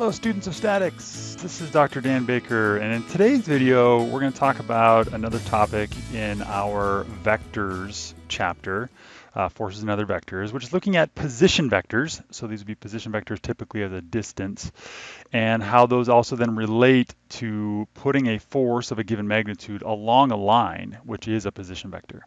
Hello students of statics, this is Dr. Dan Baker and in today's video we're going to talk about another topic in our vectors chapter, uh, forces and other vectors, which is looking at position vectors. So these would be position vectors typically as a distance and how those also then relate to putting a force of a given magnitude along a line, which is a position vector.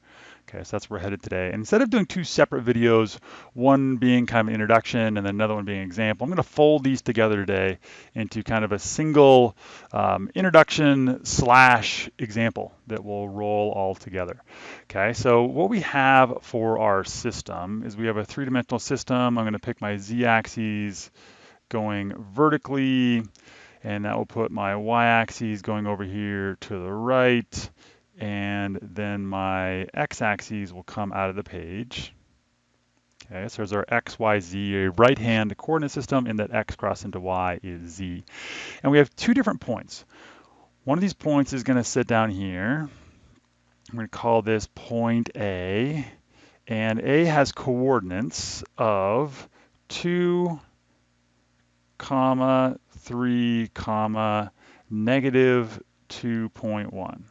Okay, so that's where we're headed today. And instead of doing two separate videos, one being kind of an introduction and another one being an example, I'm going to fold these together today into kind of a single um, introduction slash example that will roll all together. Okay, so what we have for our system is we have a three-dimensional system. I'm going to pick my z-axis going vertically, and that will put my y-axis going over here to the right and then my x-axis will come out of the page. Okay, so there's our x, y, z, a right-hand coordinate system, and that x cross into y is z. And we have two different points. One of these points is going to sit down here. I'm going to call this point A, and A has coordinates of 2, comma, 3, comma, negative 2.1.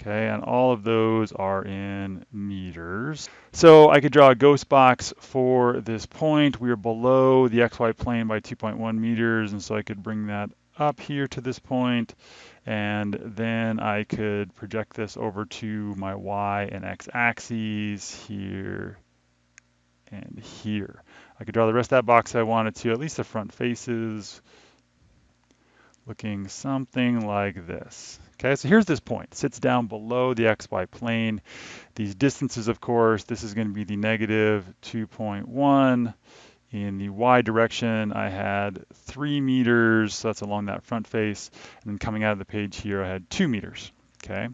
Okay, and all of those are in meters. So I could draw a ghost box for this point. We are below the xy plane by 2.1 meters, and so I could bring that up here to this point, and then I could project this over to my y and x axes here and here. I could draw the rest of that box I wanted to, at least the front faces, looking something like this. Okay, so here's this point. It sits down below the xy plane. These distances, of course, this is going to be the negative 2.1. In the y direction, I had 3 meters, so that's along that front face. And then coming out of the page here, I had 2 meters. Okay.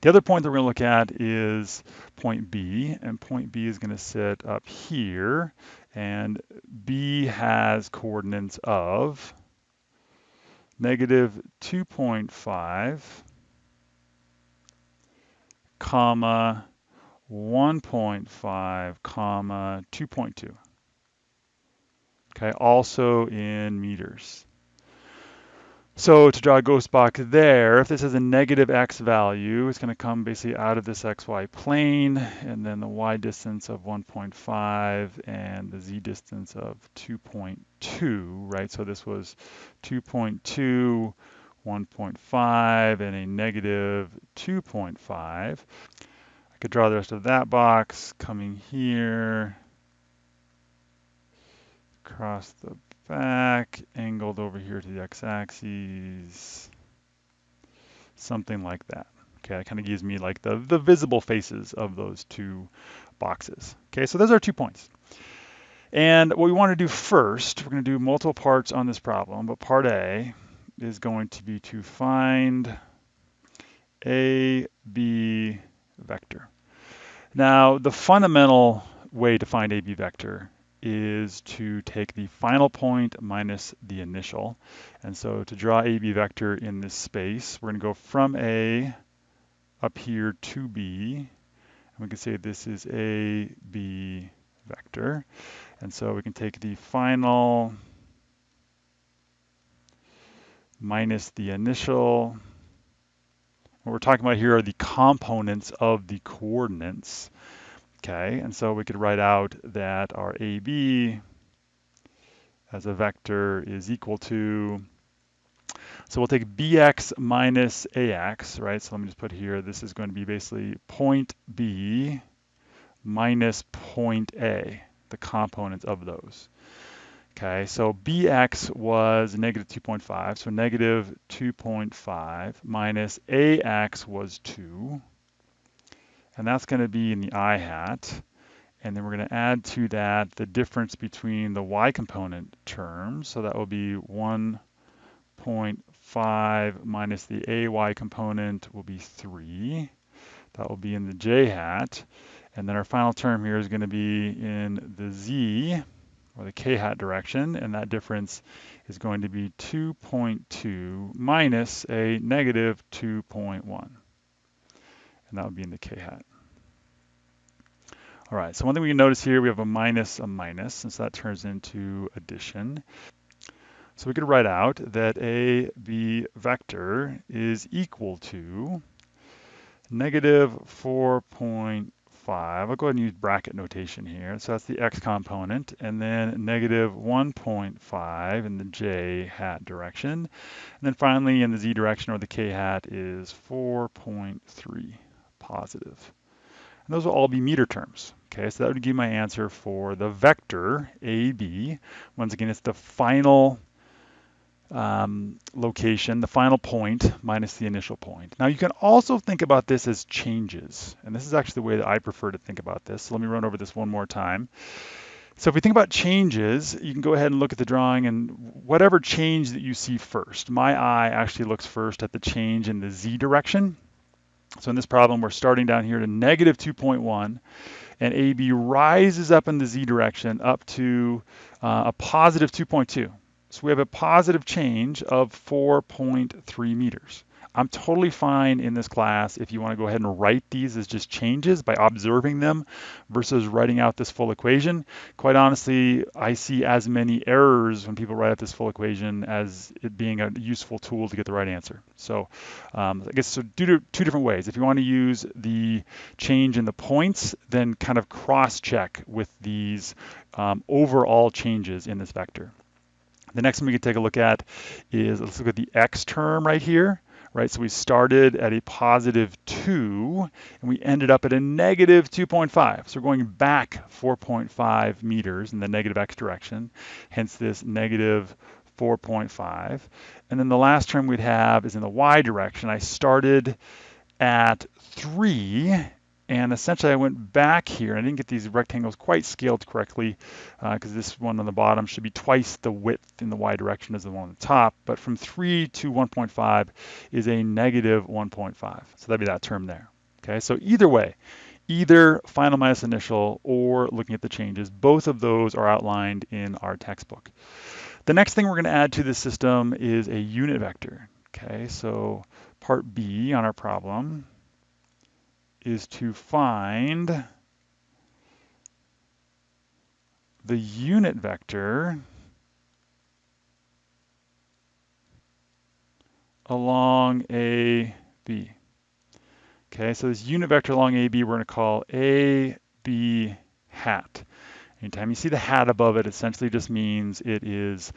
The other point that we're going to look at is point B, and point B is going to sit up here, and B has coordinates of negative 2.5, comma 1.5, comma 2.2. Okay, also in meters. So to draw a ghost box there, if this has a negative x value, it's going to come basically out of this xy plane, and then the y distance of 1.5 and the z distance of 2.2, right? So this was 2.2, 1.5, and a negative 2.5. I could draw the rest of that box coming here, across the back, angled over here to the x-axis, something like that. Okay, that kind of gives me like the, the visible faces of those two boxes. Okay, so those are two points. And what we want to do first, we're going to do multiple parts on this problem, but part A is going to be to find a B vector. Now, the fundamental way to find AB vector is to take the final point minus the initial. And so to draw AB vector in this space, we're going to go from A up here to B. And we can say this is a B vector. And so we can take the final minus the initial. What we're talking about here are the components of the coordinates. Okay, and so we could write out that our AB as a vector is equal to, so we'll take BX minus AX, right? So let me just put here, this is going to be basically point B minus point A, the components of those. Okay, so BX was negative 2.5, so negative 2.5 minus AX was 2 and that's going to be in the i hat. And then we're going to add to that the difference between the y component terms. So that will be 1.5 minus the ay component will be 3. That will be in the j hat. And then our final term here is going to be in the z, or the k hat direction, and that difference is going to be 2.2 minus a negative 2.1 and that would be in the k-hat. All right, so one thing we can notice here, we have a minus, a minus, and so that turns into addition. So we could write out that AB vector is equal to negative 4.5. I'll go ahead and use bracket notation here. So that's the x component, and then negative 1.5 in the j hat direction. And then finally in the z direction or the k hat is 4.3 positive. And those will all be meter terms. Okay, so that would give my answer for the vector AB. Once again, it's the final um, location, the final point minus the initial point. Now you can also think about this as changes, and this is actually the way that I prefer to think about this. So let me run over this one more time. So if we think about changes, you can go ahead and look at the drawing and whatever change that you see first. My eye actually looks first at the change in the z direction. So in this problem, we're starting down here to negative 2.1, and AB rises up in the z direction up to uh, a positive 2.2. So we have a positive change of 4.3 meters. I'm totally fine in this class if you want to go ahead and write these as just changes by observing them versus writing out this full equation. Quite honestly, I see as many errors when people write out this full equation as it being a useful tool to get the right answer. So um, I guess so do two different ways. If you want to use the change in the points, then kind of cross-check with these um, overall changes in this vector. The next one we can take a look at is, let's look at the x term right here, right? So we started at a positive 2, and we ended up at a negative 2.5. So we're going back 4.5 meters in the negative x direction, hence this negative 4.5. And then the last term we'd have is in the y direction. I started at 3 and essentially I went back here, I didn't get these rectangles quite scaled correctly because uh, this one on the bottom should be twice the width in the y direction as the one on the top. But from 3 to 1.5 is a negative 1.5. So that'd be that term there. Okay, so either way, either final minus initial or looking at the changes, both of those are outlined in our textbook. The next thing we're going to add to the system is a unit vector. Okay, so part B on our problem is to find the unit vector along AB. Okay, so this unit vector along AB we're going to call AB hat. Anytime you see the hat above it, essentially just means it is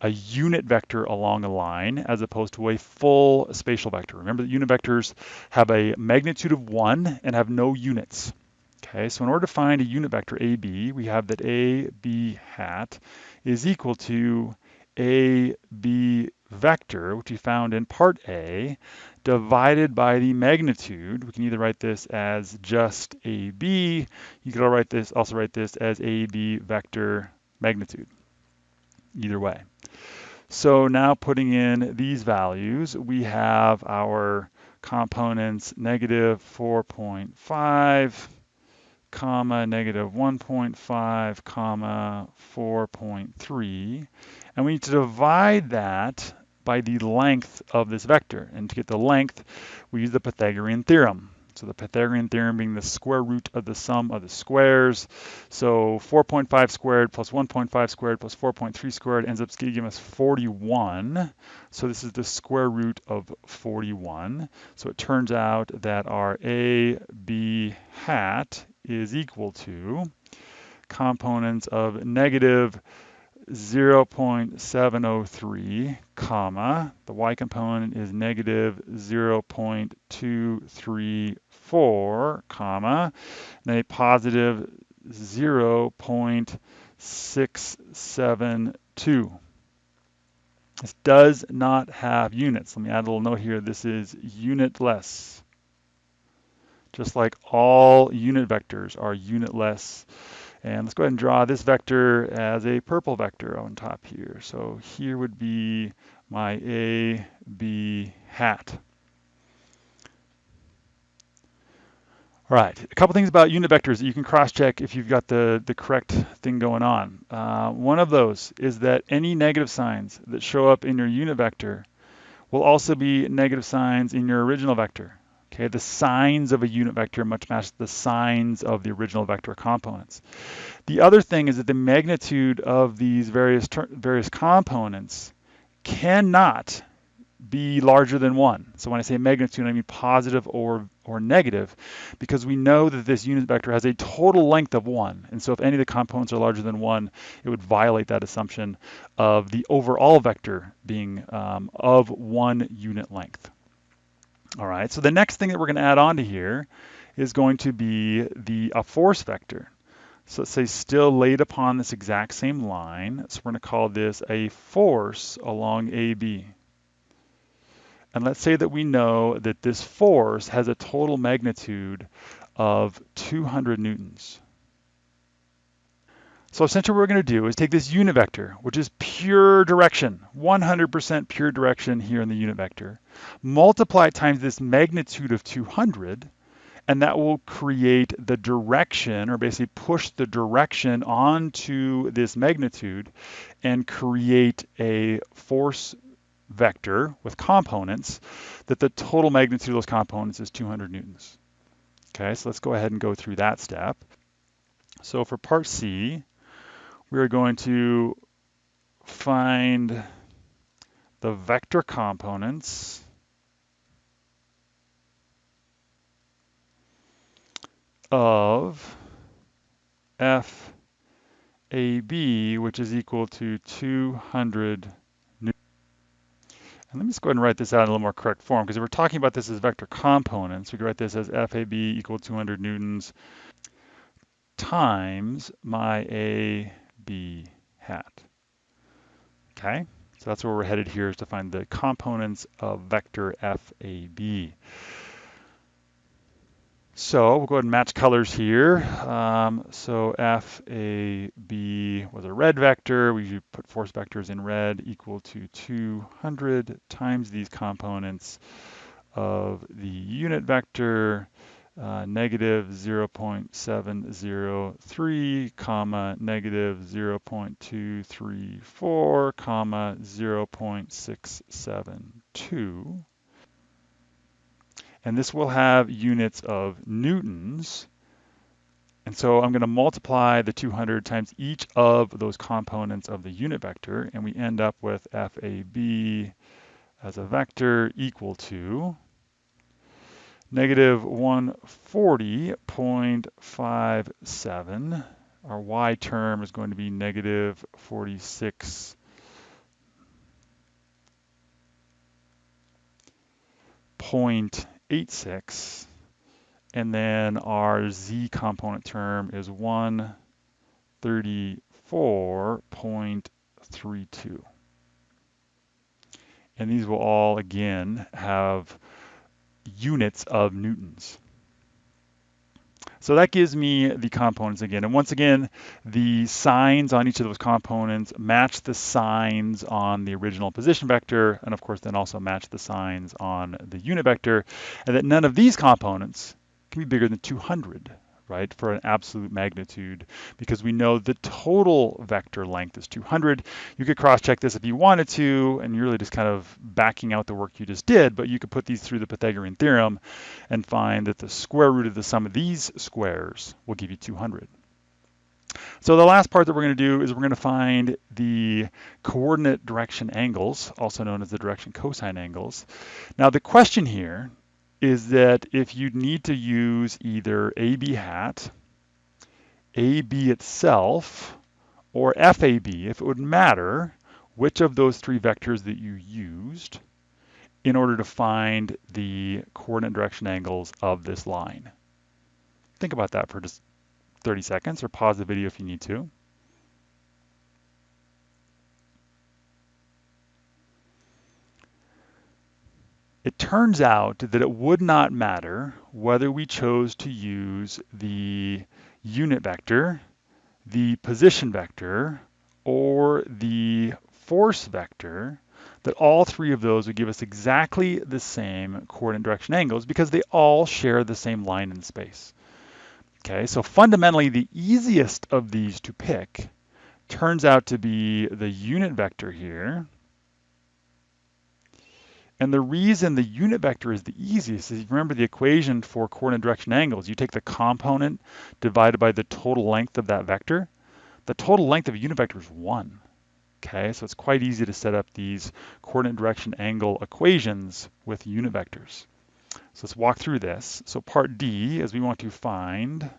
a unit vector along a line as opposed to a full spatial vector. Remember that unit vectors have a magnitude of one and have no units. Okay, so in order to find a unit vector AB, we have that AB hat is equal to AB vector, which we found in part A, divided by the magnitude. We can either write this as just AB. You could write this, also write this as AB vector magnitude. Either way. So now putting in these values, we have our components negative 4.5, comma, negative 1.5, comma, 4.3. And we need to divide that by the length of this vector. And to get the length, we use the Pythagorean theorem. So the Pythagorean theorem being the square root of the sum of the squares. So 4.5 squared plus 1.5 squared plus 4.3 squared ends up giving us 41. So this is the square root of 41. So it turns out that our A, B hat is equal to components of negative 0.703, comma, the y component is negative 0.234, comma, and a positive 0.672. This does not have units. Let me add a little note here. This is unitless. Just like all unit vectors are unitless. And let's go ahead and draw this vector as a purple vector on top here. So here would be my A, B hat. All right, a couple things about unit vectors that you can cross-check if you've got the, the correct thing going on. Uh, one of those is that any negative signs that show up in your unit vector will also be negative signs in your original vector. Okay, the signs of a unit vector much match the signs of the original vector components. The other thing is that the magnitude of these various various components cannot be larger than one. So when I say magnitude, I mean positive or, or negative, because we know that this unit vector has a total length of one. And so if any of the components are larger than one, it would violate that assumption of the overall vector being um, of one unit length. All right, so the next thing that we're gonna add on to here is going to be the a force vector. So let's say still laid upon this exact same line. So we're gonna call this a force along AB. And let's say that we know that this force has a total magnitude of 200 newtons. So essentially what we're going to do is take this unit vector, which is pure direction, 100% pure direction here in the unit vector, multiply it times this magnitude of 200, and that will create the direction, or basically push the direction onto this magnitude and create a force vector with components that the total magnitude of those components is 200 newtons. Okay, so let's go ahead and go through that step. So for part C, we are going to find the vector components of FAB, which is equal to 200 and let me just go ahead and write this out in a little more correct form because we're talking about this as vector components, we could write this as FAB equal 200 newtons times my AB hat. Okay, so that's where we're headed here is to find the components of vector FAB. So we'll go ahead and match colors here. Um, so FAB was a red vector. We put force vectors in red equal to 200 times these components of the unit vector, uh, negative 0.703, comma, negative 0.234, comma, 0.672 and this will have units of newtons. And so I'm going to multiply the 200 times each of those components of the unit vector, and we end up with FAB as a vector equal to negative 140.57. Our y term is going to be negative 46 point 86. And then our z component term is 134.32. And these will all, again, have units of newtons. So that gives me the components again. And once again, the signs on each of those components match the signs on the original position vector, and of course then also match the signs on the unit vector, and that none of these components can be bigger than 200 right, for an absolute magnitude, because we know the total vector length is 200. You could cross-check this if you wanted to, and you're really just kind of backing out the work you just did, but you could put these through the Pythagorean theorem and find that the square root of the sum of these squares will give you 200. So the last part that we're going to do is we're going to find the coordinate direction angles, also known as the direction cosine angles. Now the question here is that if you need to use either AB hat, AB itself, or FAB, if it would matter which of those three vectors that you used in order to find the coordinate direction angles of this line. Think about that for just 30 seconds or pause the video if you need to. It turns out that it would not matter whether we chose to use the unit vector, the position vector, or the force vector, that all three of those would give us exactly the same coordinate direction angles because they all share the same line in space. Okay, so fundamentally the easiest of these to pick turns out to be the unit vector here, and the reason the unit vector is the easiest is remember the equation for coordinate direction angles. You take the component divided by the total length of that vector. The total length of a unit vector is one. Okay, so it's quite easy to set up these coordinate direction angle equations with unit vectors. So let's walk through this. So part D is we want to find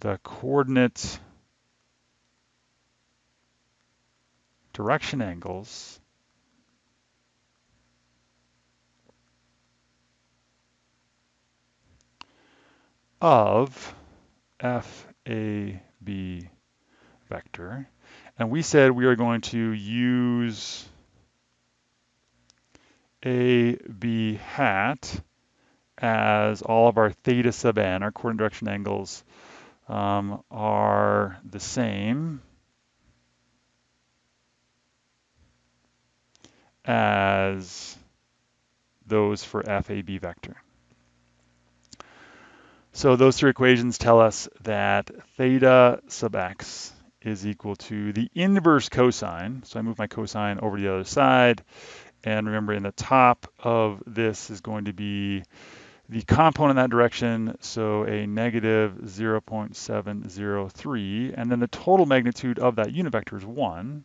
the coordinate direction angles of FAB vector. And we said we are going to use AB hat as all of our theta sub n, our coordinate direction angles, um, are the same as those for FAB vector. So those three equations tell us that theta sub x is equal to the inverse cosine. So I move my cosine over to the other side. And remember in the top of this is going to be the component in that direction, so a negative 0.703, and then the total magnitude of that unit vector is 1.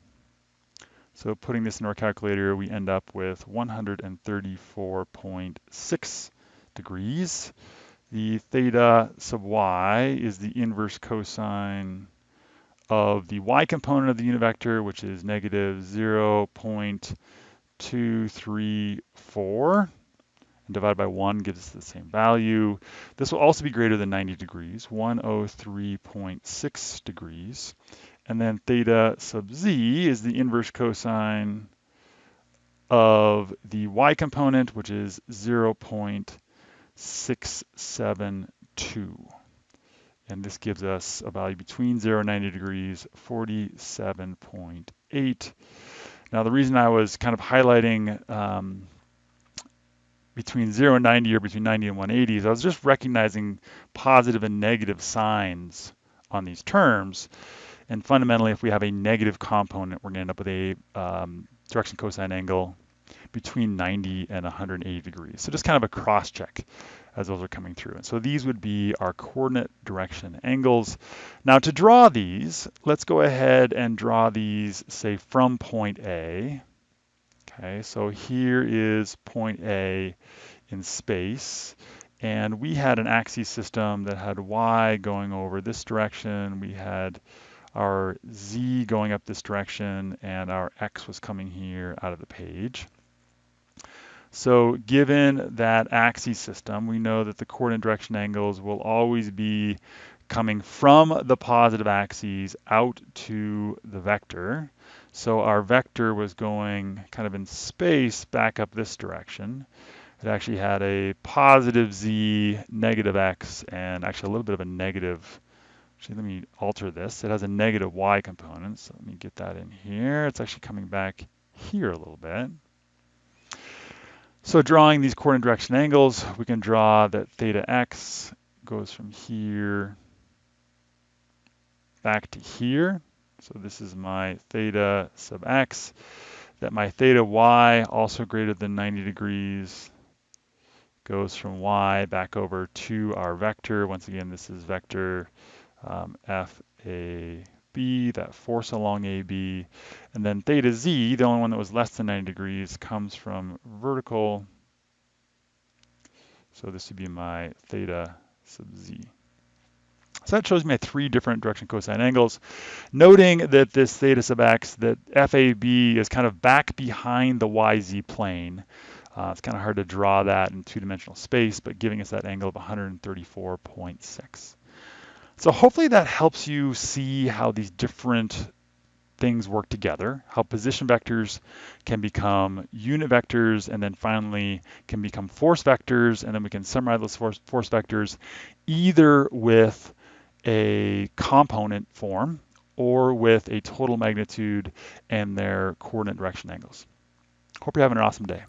So putting this in our calculator, we end up with 134.6 degrees. The theta sub y is the inverse cosine of the y component of the unit vector, which is negative 0.234 and divided by 1 gives us the same value. This will also be greater than 90 degrees, 103.6 degrees. And then theta sub z is the inverse cosine of the y component, which is 0.672. And this gives us a value between 0 and 90 degrees, 47.8. Now, the reason I was kind of highlighting um, between 0 and 90 or between 90 and 180 is I was just recognizing positive and negative signs on these terms. And fundamentally, if we have a negative component, we're going to end up with a um, direction cosine angle between 90 and 180 degrees. So just kind of a cross check as those are coming through. And so these would be our coordinate direction angles. Now to draw these, let's go ahead and draw these, say, from point A. Okay, so here is point A in space. And we had an axis system that had y going over this direction. We had our z going up this direction, and our x was coming here out of the page. So given that axis system, we know that the coordinate direction angles will always be coming from the positive axes out to the vector. So our vector was going kind of in space back up this direction. It actually had a positive z, negative x, and actually a little bit of a negative. Actually, let me alter this. It has a negative y component, so let me get that in here. It's actually coming back here a little bit. So drawing these coordinate direction angles, we can draw that theta x goes from here back to here. So this is my theta sub x, that my theta y, also greater than 90 degrees, goes from y back over to our vector. Once again, this is vector um, FAB, that force along AB. And then theta z, the only one that was less than 90 degrees, comes from vertical. So this would be my theta sub z. So that shows me three different direction cosine angles. Noting that this theta sub x, that FAB is kind of back behind the YZ plane. Uh, it's kind of hard to draw that in two-dimensional space, but giving us that angle of 134.6. So hopefully that helps you see how these different things work together, how position vectors can become unit vectors, and then finally can become force vectors, and then we can summarize those force, force vectors either with a component form or with a total magnitude and their coordinate direction angles. Hope you're having an awesome day.